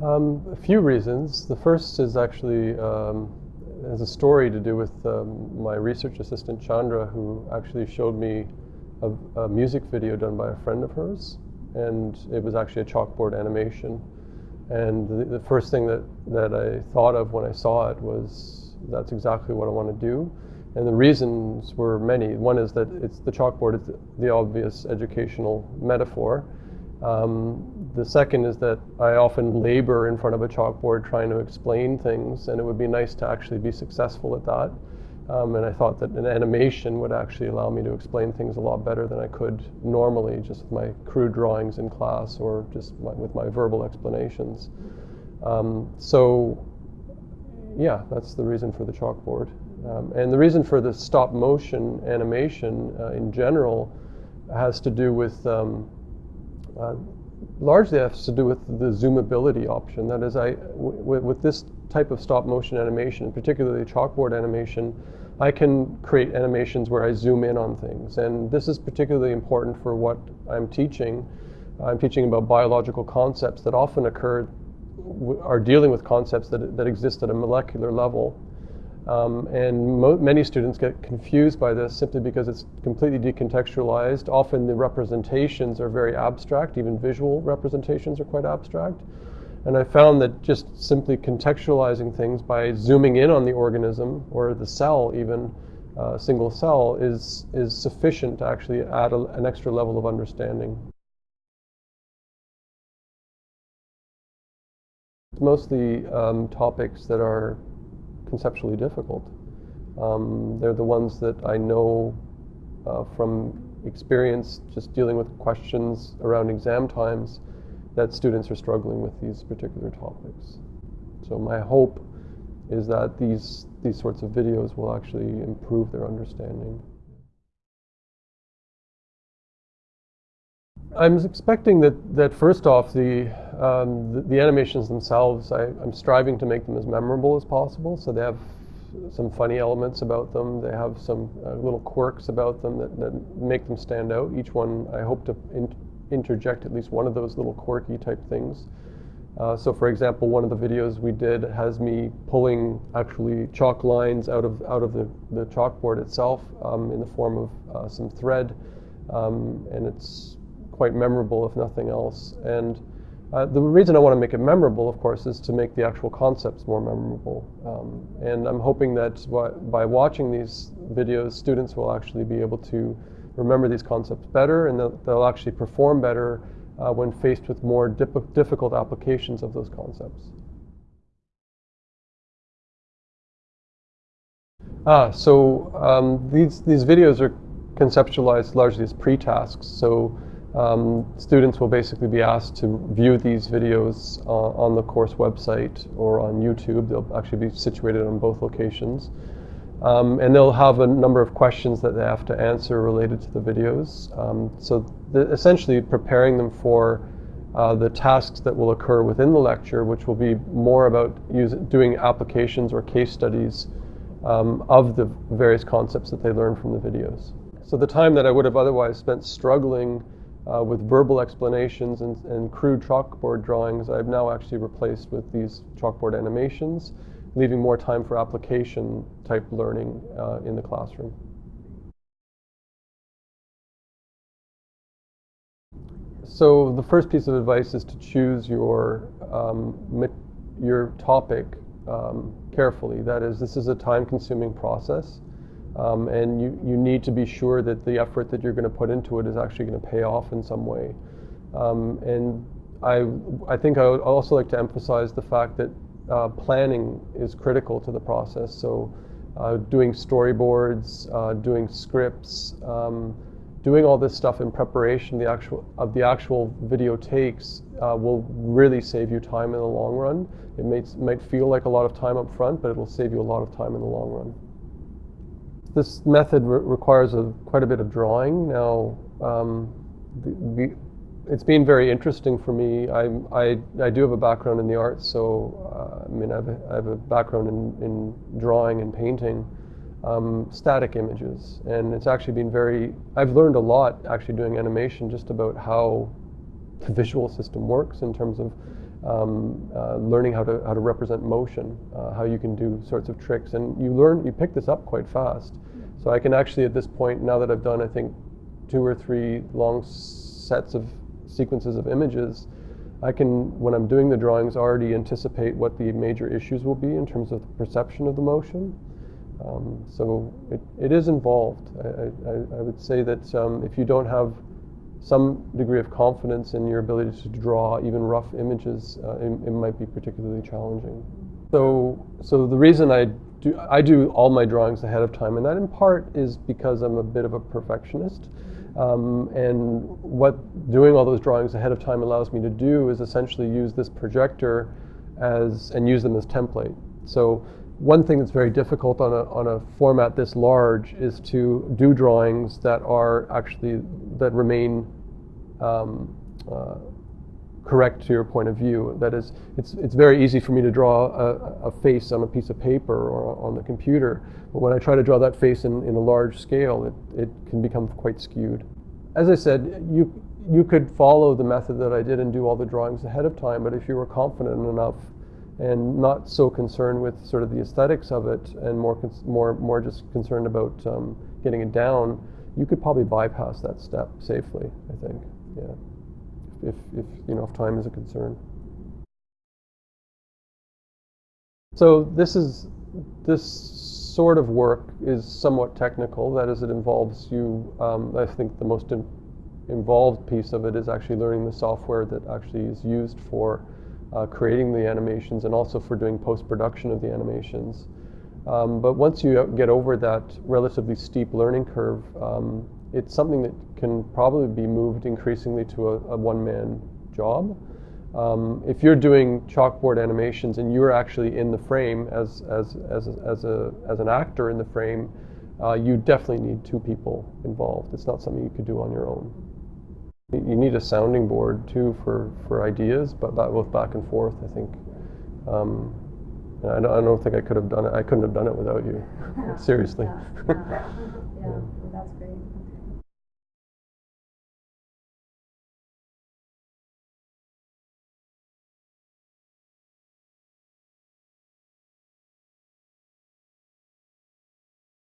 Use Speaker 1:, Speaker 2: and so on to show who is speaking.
Speaker 1: Um, a few reasons. The first is actually um, has a story to do with um, my research assistant Chandra, who actually showed me a, a, music video done by a friend of hers, and it was actually a chalkboard animation. And the, the first thing that, that I thought of when I saw it was that's exactly what I want to do. And the reasons were many. One is that it's the chalkboard is the obvious educational metaphor. Um, the second is that I often labor in front of a chalkboard trying to explain things, and it would be nice to actually be successful at that. Um, and I thought that an animation would actually allow me to explain things a lot better than I could normally just with my crude drawings in class or just my, with my verbal explanations. Um, so, yeah, that's the reason for the chalkboard. Um, and the reason for the stop motion animation uh, in general has to do with um, uh, largely has to do with the zoomability option. That is, I, with this type of stop motion animation, particularly chalkboard animation, I can create animations where I zoom in on things. And this is particularly important for what I'm teaching. I'm teaching about biological concepts that often occur, are dealing with concepts that, that exist at a molecular level. Um, and many students get confused by this simply because it's completely decontextualized. Often the representations are very abstract, even visual representations are quite abstract. And I found that just simply contextualizing things by zooming in on the organism or the cell even, a uh, single cell, is, is sufficient to actually add a, an extra level of understanding. Mostly um, topics that are conceptually difficult. Um, they're the ones that I know uh, from experience just dealing with questions around exam times that students are struggling with these particular topics. So my hope is that these, these sorts of videos will actually improve their understanding. I'm expecting that, that first off, the, um, the, the, animations themselves, I, am striving to make them as memorable as possible. So they have some funny elements about them. They have some uh, little quirks about them that, that, make them stand out. Each one, I hope to in, interject at least one of those little quirky type things. Uh, so for example, one of the videos we did has me pulling actually chalk lines out of, out of the, the chalkboard itself um, in the form of uh, some thread. Um, and it's quite memorable, if nothing else. And uh, the reason I want to make it memorable, of course, is to make the actual concepts more memorable. Um, and I'm hoping that by watching these videos, students will actually be able to remember these concepts better and they'll, they'll actually perform better uh, when faced with more difficult applications of those concepts. Ah, so um, these, these videos are conceptualized largely as pre-tasks. So um, students will basically be asked to view these videos uh, on the course website or on YouTube. They'll actually be situated on both locations. Um, and they'll have a number of questions that they have to answer related to the videos. Um, so the, essentially preparing them for uh, the tasks that will occur within the lecture, which will be more about use, doing applications or case studies um, of the various concepts that they learn from the videos. So the time that I would have otherwise spent struggling uh, with verbal explanations and, and, crude chalkboard drawings, I've now actually replaced with these chalkboard animations, leaving more time for application type learning uh, in the classroom. So the first piece of advice is to choose your, um, your topic um, carefully. That is, this is a time-consuming process. Um, and you, you need to be sure that the effort that you're going to put into it is actually going to pay off in some way. Um, and I, I think I would also like to emphasize the fact that uh, planning is critical to the process. So uh, doing storyboards, uh, doing scripts, um, doing all this stuff in preparation the actual, of the actual video takes uh, will really save you time in the long run. It may, might feel like a lot of time up front, but it will save you a lot of time in the long run. This method re requires a, quite a bit of drawing. Now, um, the, the, it's been very interesting for me. I, I, I, do have a background in the arts, so uh, I mean, I have, a, I have a background in, in drawing and painting um, static images. And it's actually been very, I've learned a lot actually doing animation just about how the visual system works in terms of um, uh, learning how to how to represent motion, uh, how you can do sorts of tricks, and you learn you pick this up quite fast. So I can actually at this point, now that I've done I think two or three long sets of sequences of images, I can when I'm doing the drawings already anticipate what the major issues will be in terms of the perception of the motion. Um, so it, it is involved. I, I, I would say that um, if you don't have some degree of confidence in your ability to draw even rough images, uh, it, it, might be particularly challenging. So, so the reason I do, I do all my drawings ahead of time, and that in part is because I'm a bit of a perfectionist. Um, and what doing all those drawings ahead of time allows me to do is essentially use this projector as, and use them as template. So one thing that's very difficult on a, on a format this large is to do drawings that are actually, that remain um, uh, correct to your point of view. That is, it's, it's very easy for me to draw a, a, face on a piece of paper or on the computer, but when I try to draw that face in, in a large scale, it, it can become quite skewed. As I said, you, you could follow the method that I did and do all the drawings ahead of time, but if you were confident enough and not so concerned with sort of the aesthetics of it and more more more just concerned about um, getting it down, you could probably bypass that step safely. I think, yeah, if, if you know if time is a concern. So this is this sort of work is somewhat technical. That is, it involves you. Um, I think the most in involved piece of it is actually learning the software that actually is used for uh, creating the animations and also for doing post-production of the animations. Um, but once you get over that relatively steep learning curve, um, it's something that can probably be moved increasingly to a, a one-man job. Um, if you're doing chalkboard animations and you're actually in the frame as, as, as, as, a, as an actor in the frame, uh, you definitely need two people involved. It's not something you could do on your own. You need a sounding board too for, for ideas, but that both back and forth, I think. Um, I, don't, I don't think I could have done it. I couldn't have done it without you. Seriously.
Speaker 2: Yeah, yeah. yeah, that's great.